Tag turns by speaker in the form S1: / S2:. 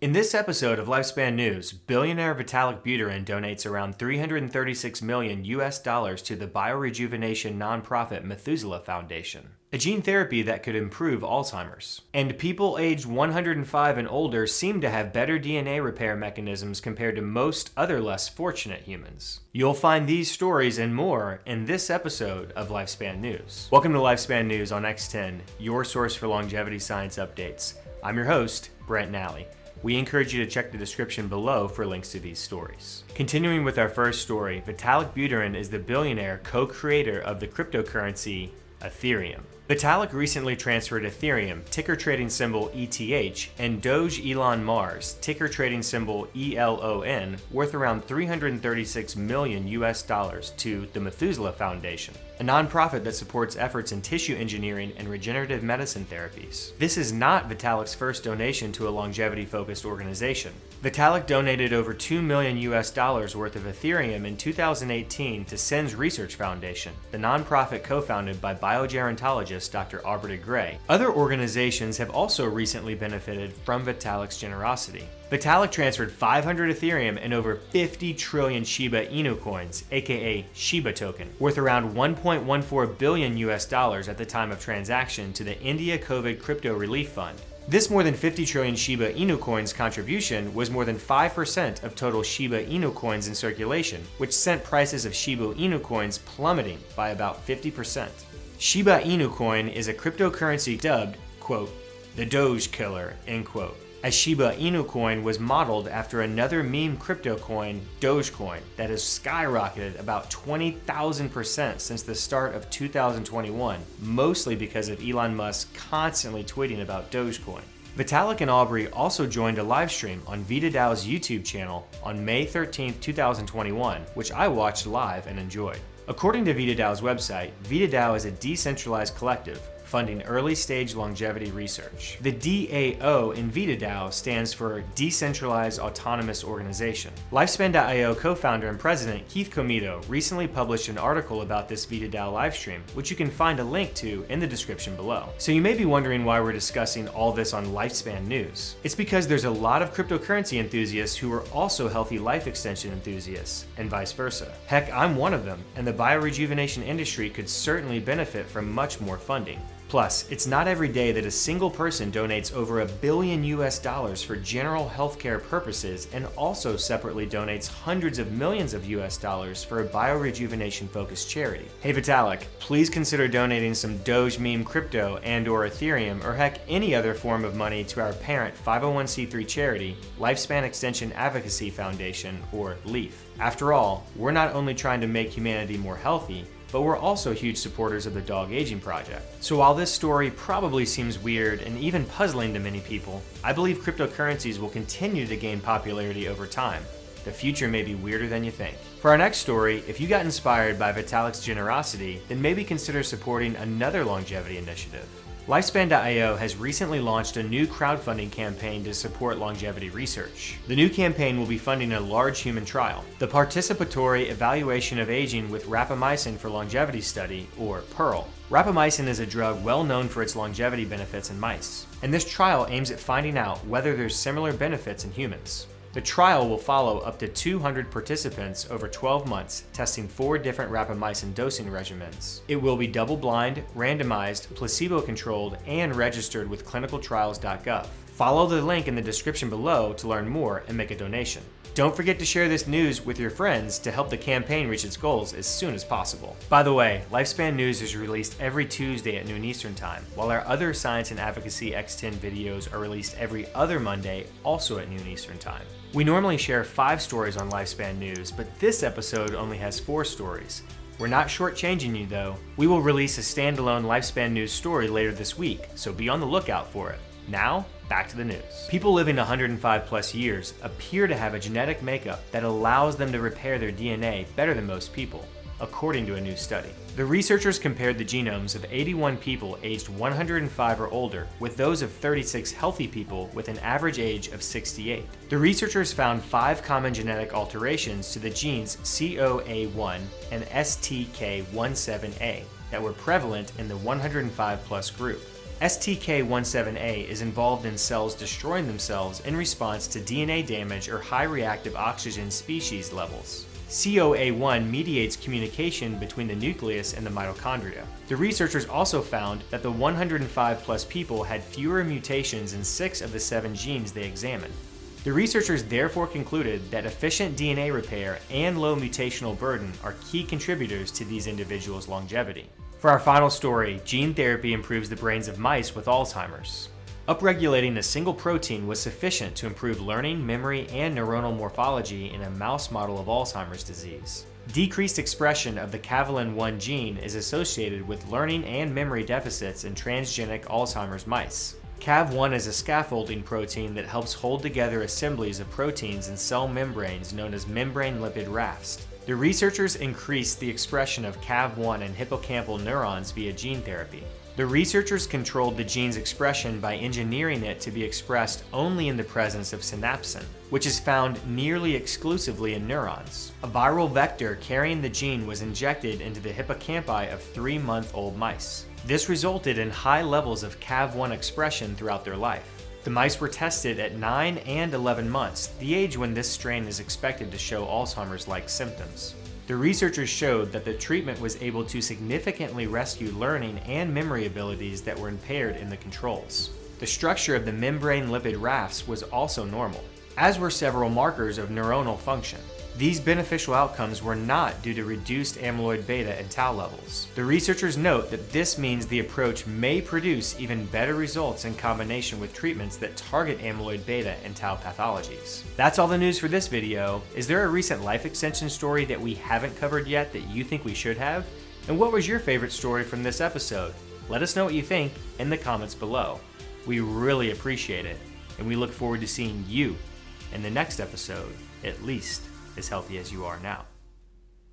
S1: In this episode of Lifespan News, billionaire Vitalik Buterin donates around 336 million US dollars to the biorejuvenation nonprofit Methuselah Foundation, a gene therapy that could improve Alzheimer's. And people aged 105 and older seem to have better DNA repair mechanisms compared to most other less fortunate humans. You'll find these stories and more in this episode of Lifespan News. Welcome to Lifespan News on X10, your source for longevity science updates. I'm your host, Brent Nally. We encourage you to check the description below for links to these stories. Continuing with our first story, Vitalik Buterin is the billionaire co-creator of the cryptocurrency Ethereum. Vitalik recently transferred Ethereum, ticker trading symbol ETH, and Doge Elon Mars, ticker trading symbol ELON, worth around 336 million US dollars to the Methuselah Foundation, a nonprofit that supports efforts in tissue engineering and regenerative medicine therapies. This is not Vitalik's first donation to a longevity-focused organization. Vitalik donated over 2 million US dollars worth of Ethereum in 2018 to SENS Research Foundation, the nonprofit co-founded by biogerontologist Dr. Aubrey Grey. Other organizations have also recently benefited from Vitalik's generosity. Vitalik transferred 500 Ethereum and over 50 trillion Shiba Inu coins, aka Shiba token, worth around 1.14 billion US dollars at the time of transaction to the India COVID Crypto Relief Fund. This more than 50 trillion Shiba Inu coins contribution was more than 5% of total Shiba Inu coins in circulation, which sent prices of Shiba Inu coins plummeting by about 50%. Shiba Inu coin is a cryptocurrency dubbed, quote, the Doge killer, end quote as Shiba Inu coin was modeled after another meme crypto coin, Dogecoin, that has skyrocketed about 20,000% since the start of 2021, mostly because of Elon Musk constantly tweeting about Dogecoin. Vitalik and Aubrey also joined a livestream on VitaDAO's YouTube channel on May 13, 2021, which I watched live and enjoyed. According to VitaDAO's website, VitaDAO is a decentralized collective funding early stage longevity research. The DAO in VitaDAO stands for Decentralized Autonomous Organization. Lifespan.io co-founder and president Keith Comito recently published an article about this VitaDAO livestream, which you can find a link to in the description below. So you may be wondering why we're discussing all this on Lifespan News. It's because there's a lot of cryptocurrency enthusiasts who are also healthy life extension enthusiasts, and vice versa. Heck, I'm one of them, and the biorejuvenation industry could certainly benefit from much more funding. Plus, it's not every day that a single person donates over a billion US dollars for general healthcare purposes and also separately donates hundreds of millions of US dollars for a biorejuvenation focused charity. Hey Vitalik, please consider donating some Doge meme crypto and or Ethereum or heck any other form of money to our parent 501c3 charity, Lifespan Extension Advocacy Foundation or LEAF. After all, we're not only trying to make humanity more healthy, but we're also huge supporters of the Dog Aging Project. So while this story probably seems weird and even puzzling to many people, I believe cryptocurrencies will continue to gain popularity over time. The future may be weirder than you think. For our next story, if you got inspired by Vitalik's generosity, then maybe consider supporting another longevity initiative. Lifespan.io has recently launched a new crowdfunding campaign to support longevity research. The new campaign will be funding a large human trial, the Participatory Evaluation of Aging with Rapamycin for Longevity Study, or PEARL. Rapamycin is a drug well known for its longevity benefits in mice, and this trial aims at finding out whether there's similar benefits in humans. The trial will follow up to 200 participants over 12 months, testing four different rapamycin dosing regimens. It will be double-blind, randomized, placebo-controlled, and registered with clinicaltrials.gov. Follow the link in the description below to learn more and make a donation. Don't forget to share this news with your friends to help the campaign reach its goals as soon as possible. By the way, Lifespan News is released every Tuesday at noon Eastern Time, while our other Science and Advocacy X10 videos are released every other Monday, also at noon Eastern Time. We normally share five stories on Lifespan News, but this episode only has four stories. We're not shortchanging you though. We will release a standalone Lifespan News story later this week, so be on the lookout for it. Now, back to the news. People living 105 plus years appear to have a genetic makeup that allows them to repair their DNA better than most people according to a new study. The researchers compared the genomes of 81 people aged 105 or older with those of 36 healthy people with an average age of 68. The researchers found five common genetic alterations to the genes COA1 and STK17A that were prevalent in the 105 plus group. STK17A is involved in cells destroying themselves in response to DNA damage or high reactive oxygen species levels. COA1 mediates communication between the nucleus and the mitochondria. The researchers also found that the 105 plus people had fewer mutations in six of the seven genes they examined. The researchers therefore concluded that efficient DNA repair and low mutational burden are key contributors to these individuals' longevity. For our final story, gene therapy improves the brains of mice with Alzheimer's. Upregulating a single protein was sufficient to improve learning, memory, and neuronal morphology in a mouse model of Alzheimer's disease. Decreased expression of the caveolin-1 gene is associated with learning and memory deficits in transgenic Alzheimer's mice. CAV1 is a scaffolding protein that helps hold together assemblies of proteins in cell membranes known as membrane lipid rafts. The researchers increased the expression of CAV1 in hippocampal neurons via gene therapy. The researchers controlled the gene's expression by engineering it to be expressed only in the presence of synapsin, which is found nearly exclusively in neurons. A viral vector carrying the gene was injected into the hippocampi of three-month-old mice. This resulted in high levels of CAV1 expression throughout their life. The mice were tested at 9 and 11 months, the age when this strain is expected to show Alzheimer's-like symptoms. The researchers showed that the treatment was able to significantly rescue learning and memory abilities that were impaired in the controls. The structure of the membrane lipid rafts was also normal, as were several markers of neuronal function. These beneficial outcomes were not due to reduced amyloid beta and tau levels. The researchers note that this means the approach may produce even better results in combination with treatments that target amyloid beta and tau pathologies. That's all the news for this video. Is there a recent life extension story that we haven't covered yet that you think we should have? And what was your favorite story from this episode? Let us know what you think in the comments below. We really appreciate it, and we look forward to seeing you in the next episode, at least as healthy as you are now.